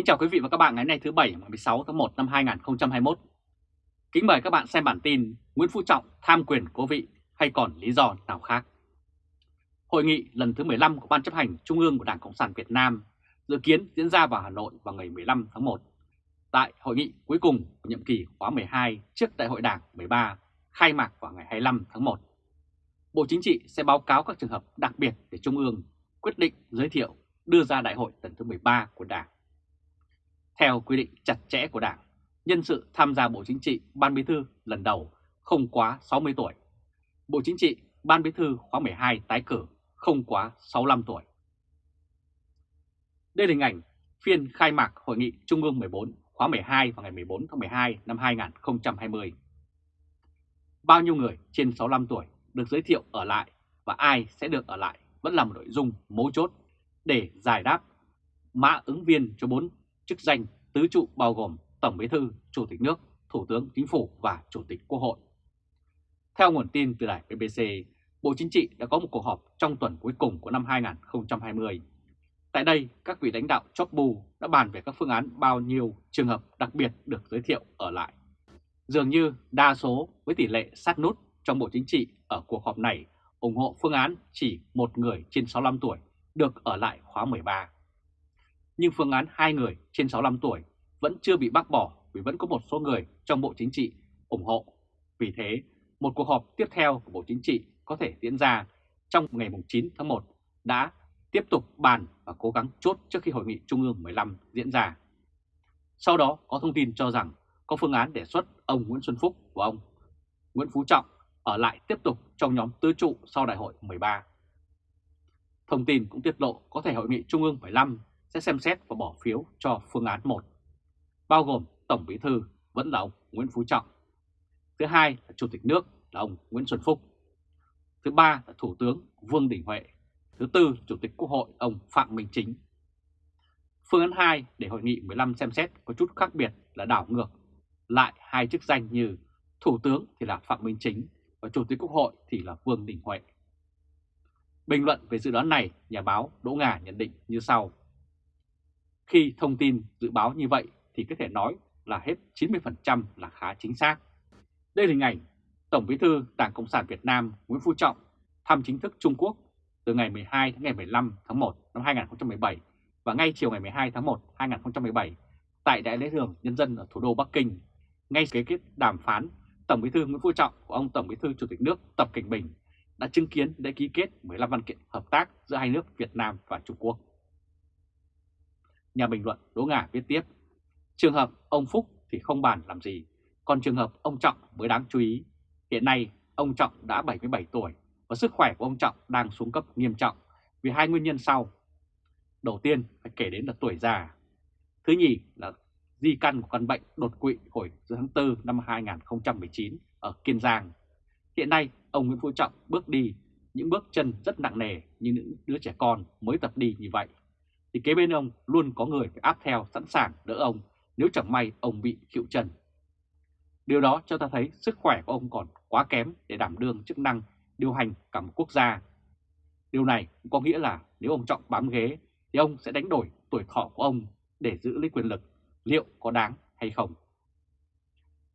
Kính chào quý vị và các bạn ngày hôm nay thứ Bảy 16 tháng 1 năm 2021. Kính mời các bạn xem bản tin Nguyễn Phú Trọng tham quyền cố vị hay còn lý do nào khác. Hội nghị lần thứ 15 của Ban chấp hành Trung ương của Đảng Cộng sản Việt Nam dự kiến diễn ra vào Hà Nội vào ngày 15 tháng 1. Tại hội nghị cuối cùng của nhiệm kỳ khóa 12 trước Đại hội Đảng 13 khai mạc vào ngày 25 tháng 1. Bộ Chính trị sẽ báo cáo các trường hợp đặc biệt để Trung ương quyết định giới thiệu đưa ra đại hội lần thứ 13 của Đảng. Theo quy định chặt chẽ của Đảng, nhân sự tham gia Bộ Chính trị Ban Bí thư lần đầu không quá 60 tuổi. Bộ Chính trị Ban Bí thư khóa 12 tái cử không quá 65 tuổi. Đây là hình ảnh phiên khai mạc Hội nghị Trung ương 14 khóa 12 vào ngày 14 tháng 12 năm 2020. Bao nhiêu người trên 65 tuổi được giới thiệu ở lại và ai sẽ được ở lại vẫn là một nội dung mấu chốt để giải đáp mã ứng viên cho 4 chức danh tứ trụ bao gồm Tổng Bí thư, Chủ tịch nước, Thủ tướng Chính phủ và Chủ tịch Quốc hội. Theo nguồn tin từ đài BBC, Bộ Chính trị đã có một cuộc họp trong tuần cuối cùng của năm 2020. Tại đây, các vị lãnh đạo chóp bù đã bàn về các phương án bao nhiêu trường hợp đặc biệt được giới thiệu ở lại. Dường như đa số với tỷ lệ sát nút trong Bộ Chính trị ở cuộc họp này ủng hộ phương án chỉ một người trên 65 tuổi được ở lại khóa 13 nhưng phương án hai người trên 65 tuổi vẫn chưa bị bác bỏ vì vẫn có một số người trong Bộ Chính trị ủng hộ. Vì thế, một cuộc họp tiếp theo của Bộ Chính trị có thể diễn ra trong ngày 9 tháng 1 đã tiếp tục bàn và cố gắng chốt trước khi Hội nghị Trung ương 15 diễn ra. Sau đó có thông tin cho rằng có phương án đề xuất ông Nguyễn Xuân Phúc và ông Nguyễn Phú Trọng ở lại tiếp tục trong nhóm tứ trụ sau đại hội 13. Thông tin cũng tiết lộ có thể Hội nghị Trung ương 15 sẽ xem xét và bỏ phiếu cho phương án 1, bao gồm Tổng Bí Thư vẫn là ông Nguyễn Phú Trọng. Thứ hai là Chủ tịch nước là ông Nguyễn Xuân Phúc. Thứ ba là Thủ tướng Vương Đình Huệ. Thứ tư Chủ tịch Quốc hội ông Phạm Minh Chính. Phương án 2 để Hội nghị 15 xem xét có chút khác biệt là đảo ngược lại hai chức danh như Thủ tướng thì là Phạm Minh Chính và Chủ tịch Quốc hội thì là Vương Đình Huệ. Bình luận về dự đoán này, nhà báo Đỗ Ngà nhận định như sau. Khi thông tin dự báo như vậy thì có thể nói là hết 90% là khá chính xác. Đây là hình ảnh Tổng Bí thư Đảng Cộng sản Việt Nam Nguyễn Phú Trọng thăm chính thức Trung Quốc từ ngày 12 đến ngày 15 tháng 1 năm 2017 và ngay chiều ngày 12 tháng 1 2017 tại Đại lễ đường Nhân dân ở thủ đô Bắc Kinh. Ngay kế kết đàm phán, Tổng Bí thư Nguyễn Phú Trọng của ông Tổng Bí thư Chủ tịch nước Tập Cảnh Bình đã chứng kiến để ký kết 15 văn kiện hợp tác giữa hai nước Việt Nam và Trung Quốc. Nhà bình luận Đỗ Ngà viết tiếp, trường hợp ông Phúc thì không bàn làm gì, còn trường hợp ông Trọng mới đáng chú ý. Hiện nay, ông Trọng đã 77 tuổi và sức khỏe của ông Trọng đang xuống cấp nghiêm trọng vì hai nguyên nhân sau. Đầu tiên phải kể đến là tuổi già. Thứ nhì là di căn của căn bệnh đột quỵ hồi giữa tháng 4 năm 2019 ở Kiên Giang. Hiện nay, ông Nguyễn Phú Trọng bước đi những bước chân rất nặng nề như những đứa trẻ con mới tập đi như vậy thì kế bên ông luôn có người phải áp theo sẵn sàng đỡ ông nếu chẳng may ông bị khịu chân. Điều đó cho ta thấy sức khỏe của ông còn quá kém để đảm đương chức năng điều hành cả một quốc gia. Điều này cũng có nghĩa là nếu ông Trọng bám ghế thì ông sẽ đánh đổi tuổi thọ của ông để giữ lấy quyền lực, liệu có đáng hay không?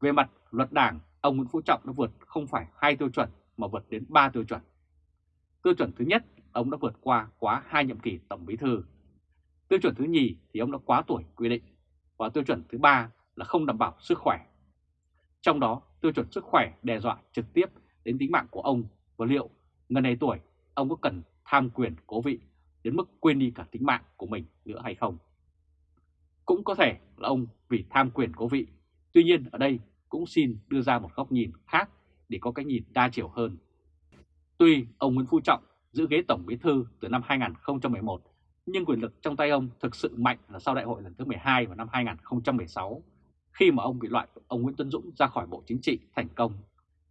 Về mặt luật đảng, ông Nguyễn Phú Trọng đã vượt không phải hai tiêu chuẩn mà vượt đến 3 tiêu chuẩn. Tiêu chuẩn thứ nhất, ông đã vượt qua quá hai nhiệm kỳ tổng bí thư Tiêu chuẩn thứ nhì thì ông đã quá tuổi quy định và tiêu chuẩn thứ ba là không đảm bảo sức khỏe. Trong đó, tiêu chuẩn sức khỏe đe dọa trực tiếp đến tính mạng của ông và liệu ngần này tuổi ông có cần tham quyền cố vị đến mức quên đi cả tính mạng của mình nữa hay không. Cũng có thể là ông vì tham quyền cố vị, tuy nhiên ở đây cũng xin đưa ra một góc nhìn khác để có cái nhìn đa chiều hơn. Tuy ông Nguyễn Phú Trọng giữ ghế Tổng Bí Thư từ năm 2011 nhưng quyền lực trong tay ông thực sự mạnh là sau đại hội lần thứ 12 vào năm 2016, khi mà ông bị loại ông Nguyễn Tân Dũng ra khỏi Bộ Chính trị thành công.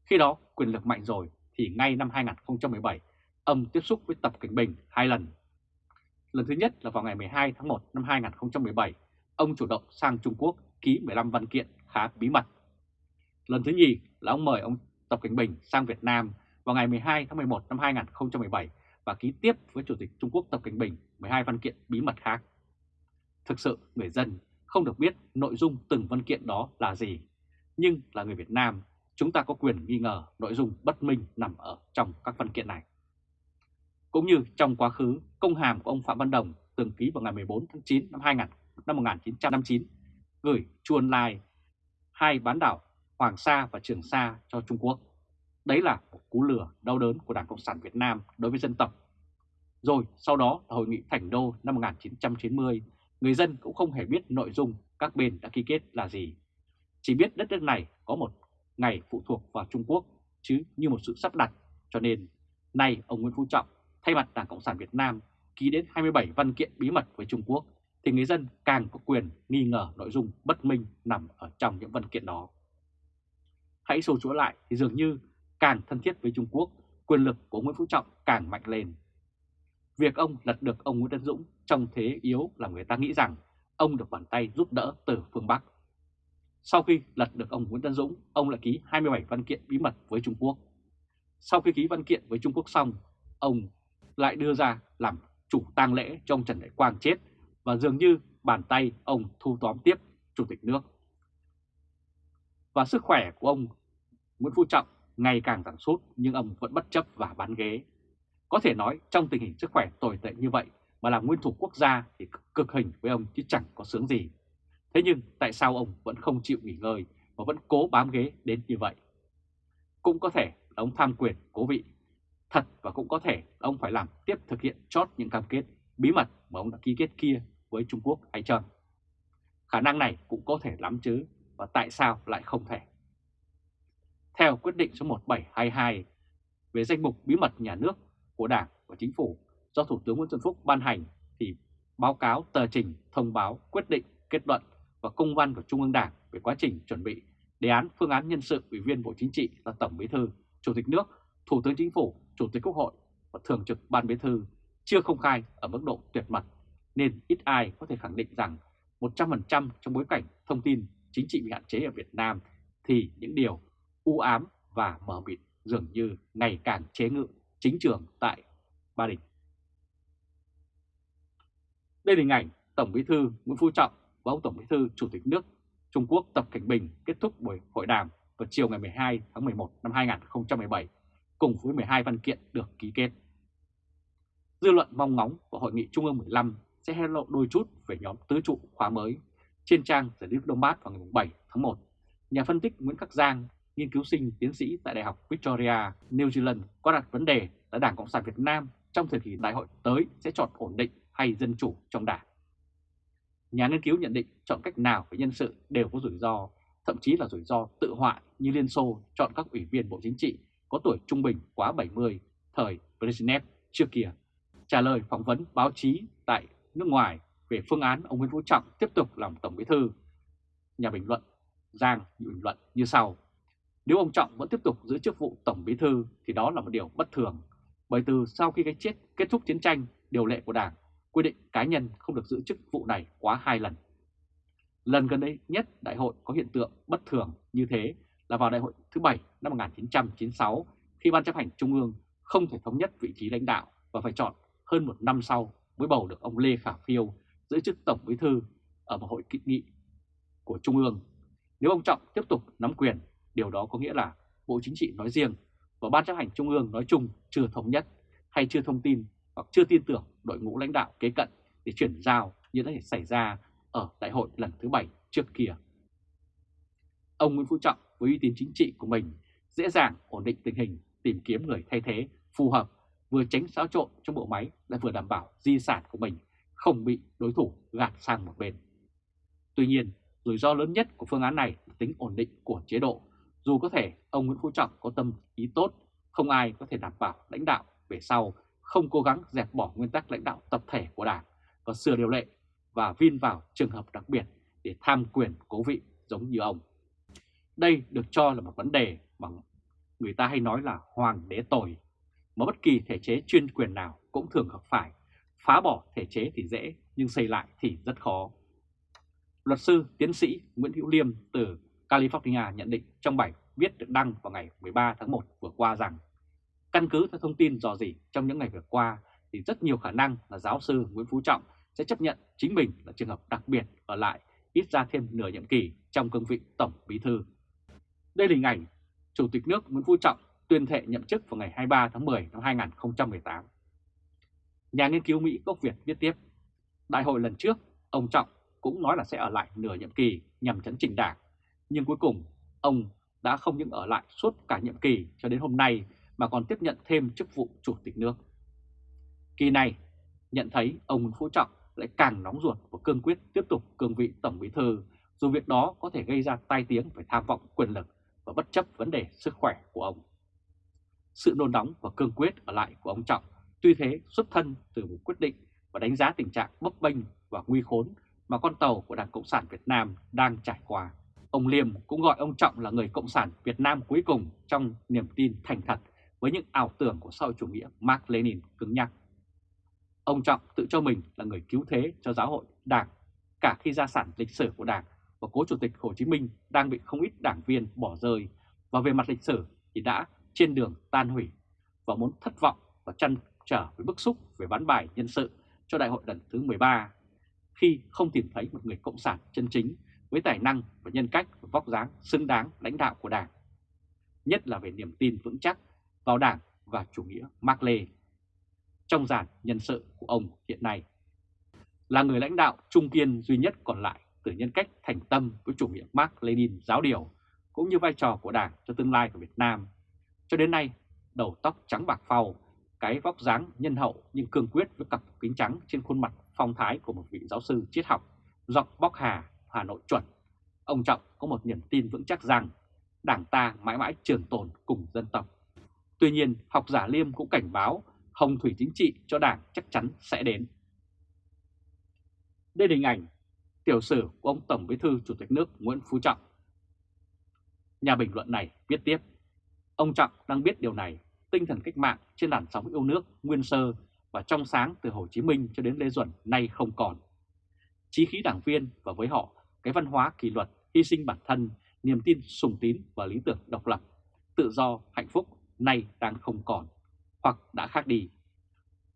Khi đó quyền lực mạnh rồi thì ngay năm 2017, ông tiếp xúc với Tập Cảnh Bình hai lần. Lần thứ nhất là vào ngày 12 tháng 1 năm 2017, ông chủ động sang Trung Quốc ký 15 văn kiện khá bí mật. Lần thứ nhì là ông mời ông Tập Cảnh Bình sang Việt Nam vào ngày 12 tháng 11 năm 2017 và ký tiếp với Chủ tịch Trung Quốc Tập Cảnh Bình 12 văn kiện bí mật khác. Thực sự người dân không được biết nội dung từng văn kiện đó là gì, nhưng là người Việt Nam chúng ta có quyền nghi ngờ nội dung bất minh nằm ở trong các văn kiện này. Cũng như trong quá khứ, công hàm của ông Phạm Văn Đồng từng ký vào ngày 14 tháng 9 năm 2000, năm 1959 gửi chuồn Lai, hai bán đảo Hoàng Sa và Trường Sa cho Trung Quốc. Đấy là một cú lừa đau đớn của Đảng Cộng sản Việt Nam đối với dân tộc. Rồi sau đó là Hội nghị Thành Đô năm 1990, người dân cũng không hề biết nội dung các bên đã ký kết là gì. Chỉ biết đất nước này có một ngày phụ thuộc vào Trung Quốc chứ như một sự sắp đặt. Cho nên, nay ông Nguyễn Phú Trọng thay mặt Đảng Cộng sản Việt Nam ký đến 27 văn kiện bí mật với Trung Quốc thì người dân càng có quyền nghi ngờ nội dung bất minh nằm ở trong những văn kiện đó. Hãy sâu chuỗi lại thì dường như càng thân thiết với Trung Quốc, quyền lực của Nguyễn Phú Trọng càng mạnh lên. Việc ông lật được ông Nguyễn Tân Dũng trong thế yếu là người ta nghĩ rằng ông được bàn tay giúp đỡ từ phương Bắc. Sau khi lật được ông Nguyễn Tân Dũng, ông lại ký 27 văn kiện bí mật với Trung Quốc. Sau khi ký văn kiện với Trung Quốc xong, ông lại đưa ra làm chủ tang lễ cho ông Trần Đại Quang chết và dường như bàn tay ông thu tóm tiếp Chủ tịch nước. Và sức khỏe của ông Nguyễn Phú Trọng ngày càng giảm sút nhưng ông vẫn bất chấp và bán ghế. Có thể nói trong tình hình sức khỏe tồi tệ như vậy mà làm nguyên thủ quốc gia thì cực hình với ông chứ chẳng có sướng gì. Thế nhưng tại sao ông vẫn không chịu nghỉ ngơi và vẫn cố bám ghế đến như vậy? Cũng có thể ông tham quyền cố vị thật và cũng có thể ông phải làm tiếp thực hiện chót những cam kết bí mật mà ông đã ký kết kia với Trung Quốc hay chăng? Khả năng này cũng có thể lắm chứ, và tại sao lại không thể? Theo quyết định số 1722 về danh mục bí mật nhà nước của Đảng và Chính phủ do Thủ tướng Nguyễn Xuân Phúc ban hành thì báo cáo tờ trình thông báo quyết định kết luận và công văn của Trung ương Đảng về quá trình chuẩn bị đề án phương án nhân sự Ủy viên Bộ Chính trị là Tổng Bí thư, Chủ tịch nước, Thủ tướng Chính phủ, Chủ tịch Quốc hội và Thường trực Ban Bí thư chưa công khai ở mức độ tuyệt mật nên ít ai có thể khẳng định rằng 100% trong bối cảnh thông tin chính trị bị hạn chế ở Việt Nam thì những điều u ám và mờ mịt dường như ngày càng chế ngự chính trường tại Ba Đình. Đây là hình ảnh Tổng Bí thư Nguyễn Phú Trọng và ông Tổng Bí thư Chủ tịch nước Trung Quốc Tập Cảnh Bình kết thúc buổi hội đàm vào chiều ngày 12 tháng 11 năm 2017 cùng với 12 văn kiện được ký kết. Dư luận mong ngóng của Hội nghị Trung ương 15 sẽ hé lộ đôi chút về nhóm tứ trụ khóa mới. Trên trang The New Đông Bát vào ngày 7 tháng 1, nhà phân tích Nguyễn Khắc Giang, nghiên cứu sinh tiến sĩ tại Đại học Victoria, New Zealand có đặt vấn đề là Đảng Cộng sản Việt Nam trong thời kỳ đại hội tới sẽ chọn ổn định hay dân chủ trong đảng. Nhà nghiên cứu nhận định chọn cách nào với nhân sự đều có rủi ro, thậm chí là rủi ro tự hoại như Liên Xô chọn các ủy viên Bộ Chính trị có tuổi trung bình quá 70 thời Brezhnev trước kia. Trả lời phỏng vấn báo chí tại nước ngoài về phương án ông Nguyễn Phú Trọng tiếp tục làm Tổng Bí Thư. Nhà bình luận Giang bình luận như sau. Nếu ông Trọng vẫn tiếp tục giữ chức vụ Tổng Bí Thư thì đó là một điều bất thường. Bởi từ sau khi cái chết kết thúc chiến tranh, điều lệ của Đảng quy định cá nhân không được giữ chức vụ này quá hai lần. Lần gần đây nhất đại hội có hiện tượng bất thường như thế là vào đại hội thứ bảy năm 1996 khi Ban chấp hành Trung ương không thể thống nhất vị trí lãnh đạo và phải chọn hơn một năm sau mới bầu được ông Lê Khả Phiêu giữ chức Tổng Bí Thư ở một hội kỵ nghị của Trung ương. Nếu ông Trọng tiếp tục nắm quyền, điều đó có nghĩa là Bộ Chính trị nói riêng và Ban chấp hành Trung ương nói chung chưa thống nhất hay chưa thông tin hoặc chưa tin tưởng đội ngũ lãnh đạo kế cận để chuyển giao như đã xảy ra ở đại hội lần thứ bảy trước kia. Ông Nguyễn Phú Trọng với uy tín chính trị của mình dễ dàng ổn định tình hình, tìm kiếm người thay thế phù hợp, vừa tránh xáo trộn trong bộ máy lại vừa đảm bảo di sản của mình không bị đối thủ gạt sang một bên. Tuy nhiên, rủi ro lớn nhất của phương án này là tính ổn định của chế độ. Dù có thể ông Nguyễn Phú Trọng có tâm ý tốt, không ai có thể đảm bảo lãnh đạo về sau không cố gắng dẹp bỏ nguyên tắc lãnh đạo tập thể của Đảng và sửa điều lệ và vin vào trường hợp đặc biệt để tham quyền cố vị giống như ông. Đây được cho là một vấn đề mà người ta hay nói là hoàng đế tồi, mà bất kỳ thể chế chuyên quyền nào cũng thường gặp phải. Phá bỏ thể chế thì dễ, nhưng xây lại thì rất khó. Luật sư tiến sĩ Nguyễn Hữu Liêm từ California nhận định trong bài viết được đăng vào ngày 13 tháng 1 vừa qua rằng căn cứ theo thông tin dò dỉ trong những ngày vừa qua thì rất nhiều khả năng là giáo sư Nguyễn Phú Trọng sẽ chấp nhận chính mình là trường hợp đặc biệt ở lại ít ra thêm nửa nhiệm kỳ trong cương vị Tổng Bí Thư. Đây là hình ảnh Chủ tịch nước Nguyễn Phú Trọng tuyên thệ nhậm chức vào ngày 23 tháng 10 năm 2018. Nhà nghiên cứu Mỹ gốc Việt viết tiếp, đại hội lần trước, ông Trọng cũng nói là sẽ ở lại nửa nhiệm kỳ nhằm chấn chỉnh đảng, nhưng cuối cùng ông đã không những ở lại suốt cả nhiệm kỳ cho đến hôm nay mà còn tiếp nhận thêm chức vụ Chủ tịch nước. Kỳ này, nhận thấy ông Nguyễn Phú Trọng lại càng nóng ruột và cương quyết tiếp tục cương vị Tổng Bí Thư, dù việc đó có thể gây ra tai tiếng về tham vọng quyền lực và bất chấp vấn đề sức khỏe của ông. Sự nôn nóng và cương quyết ở lại của ông Trọng tuy thế xuất thân từ một quyết định và đánh giá tình trạng bấp bênh và nguy khốn mà con tàu của Đảng Cộng sản Việt Nam đang trải qua. Ông Liêm cũng gọi ông Trọng là người Cộng sản Việt Nam cuối cùng trong niềm tin thành thật với những ảo tưởng của xã hội chủ nghĩa Mark Lenin cứng nhắc. Ông Trọng tự cho mình là người cứu thế cho giáo hội Đảng, cả khi gia sản lịch sử của Đảng và cố Chủ tịch Hồ Chí Minh đang bị không ít đảng viên bỏ rơi và về mặt lịch sử thì đã trên đường tan hủy và muốn thất vọng và chăn trở với bức xúc về bán bài nhân sự cho đại hội lần thứ 13 khi không tìm thấy một người cộng sản chân chính với tài năng và nhân cách và vóc dáng xứng đáng lãnh đạo của Đảng, nhất là về niềm tin vững chắc vào Đảng và chủ nghĩa Mác Lê. Trong dàn nhân sự của ông hiện nay, là người lãnh đạo trung kiên duy nhất còn lại từ nhân cách thành tâm với chủ nghĩa Mark Lenin giáo điều, cũng như vai trò của Đảng cho tương lai của Việt Nam. Cho đến nay, đầu tóc trắng bạc phau, cái vóc dáng nhân hậu nhưng cương quyết với cặp kính trắng trên khuôn mặt phong thái của một vị giáo sư triết học, giọng bóc hà, Hà Nội chuẩn. Ông Trọng có một niềm tin vững chắc rằng Đảng ta mãi mãi trường tồn cùng dân tộc. Tuy nhiên, học giả Liêm cũng cảnh báo hồng thủy chính trị cho Đảng chắc chắn sẽ đến. Đây là hình ảnh tiểu sử của ông Tổng Bí thư Chủ tịch nước Nguyễn Phú Trọng. Nhà bình luận này viết tiếp, ông Trọng đang biết điều này, tinh thần cách mạng trên làn sóng yêu nước nguyên sơ và trong sáng từ Hồ Chí Minh cho đến Lê Duẩn nay không còn. Chí khí đảng viên và với họ cái văn hóa kỷ luật, hy sinh bản thân, niềm tin sùng tín và lý tưởng độc lập, tự do, hạnh phúc nay đang không còn hoặc đã khác đi.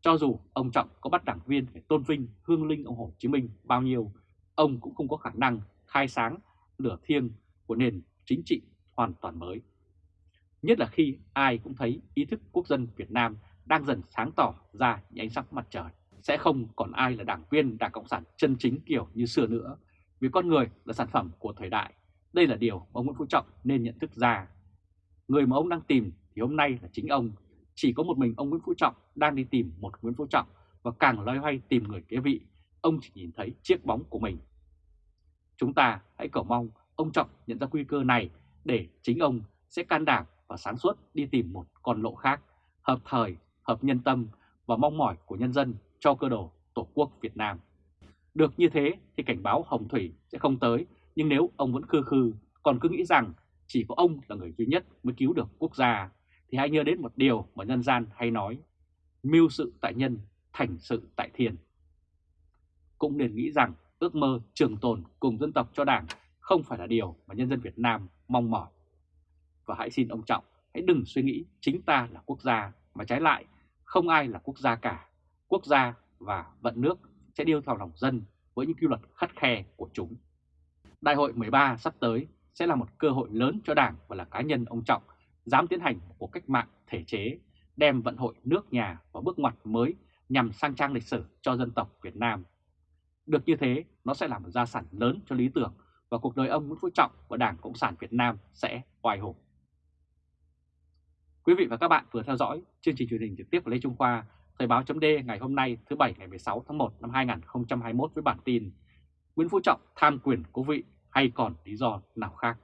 Cho dù ông Trọng có bắt đảng viên phải tôn vinh hương linh ông Hồ Chí Minh bao nhiêu, ông cũng không có khả năng khai sáng lửa thiêng của nền chính trị hoàn toàn mới. Nhất là khi ai cũng thấy ý thức quốc dân Việt Nam đang dần sáng tỏ ra những ánh sắc mặt trời. Sẽ không còn ai là đảng viên Đảng Cộng sản chân chính kiểu như xưa nữa, vì con người là sản phẩm của thời đại. Đây là điều mà ông Nguyễn Phú Trọng nên nhận thức ra. Người mà ông đang tìm thì hôm nay là chính ông. Chỉ có một mình ông Nguyễn Phú Trọng đang đi tìm một Nguyễn Phú Trọng và càng loay hoay tìm người kế vị, ông chỉ nhìn thấy chiếc bóng của mình. Chúng ta hãy cầu mong ông Trọng nhận ra nguy cơ này để chính ông sẽ can đảm và sáng suốt đi tìm một con lộ khác, hợp thời, hợp nhân tâm và mong mỏi của nhân dân cho cơ đồ Tổ quốc Việt Nam. Được như thế thì cảnh báo Hồng Thủy sẽ không tới, nhưng nếu ông vẫn khư khư, còn cứ nghĩ rằng chỉ có ông là người duy nhất mới cứu được quốc gia, thì hãy nhớ đến một điều mà nhân gian hay nói, mưu sự tại nhân, thành sự tại thiên. Cũng nên nghĩ rằng ước mơ trường tồn cùng dân tộc cho đảng không phải là điều mà nhân dân Việt Nam mong mỏi. Và hãy xin ông Trọng, hãy đừng suy nghĩ chính ta là quốc gia, mà trái lại không ai là quốc gia cả. Quốc gia và vận nước sẽ điêu theo lòng dân với những quy luật khắt khe của chúng. Đại hội 13 sắp tới sẽ là một cơ hội lớn cho Đảng và là cá nhân ông Trọng dám tiến hành một cuộc cách mạng thể chế, đem vận hội nước nhà vào bước ngoặt mới nhằm sang trang lịch sử cho dân tộc Việt Nam. Được như thế, nó sẽ là một gia sản lớn cho lý tưởng và cuộc đời ông Nguyễn Phú Trọng và Đảng Cộng sản Việt Nam sẽ hoài hùng. Quý vị và các bạn vừa theo dõi chương trình truyền hình trực tiếp của Lê Trung Khoa Thời báo chấm ngày hôm nay thứ Bảy ngày 16 tháng 1 năm 2021 với bản tin Nguyễn Phú Trọng tham quyền cố vị hay còn lý do nào khác?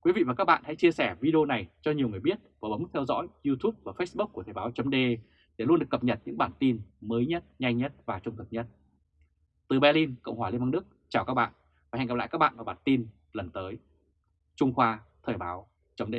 Quý vị và các bạn hãy chia sẻ video này cho nhiều người biết và bấm theo dõi YouTube và Facebook của Thời báo chấm để luôn được cập nhật những bản tin mới nhất, nhanh nhất và trung thực nhất. Từ Berlin, Cộng hòa Liên bang Đức, chào các bạn và hẹn gặp lại các bạn vào bản tin lần tới. Trung Khoa Thời báo chấm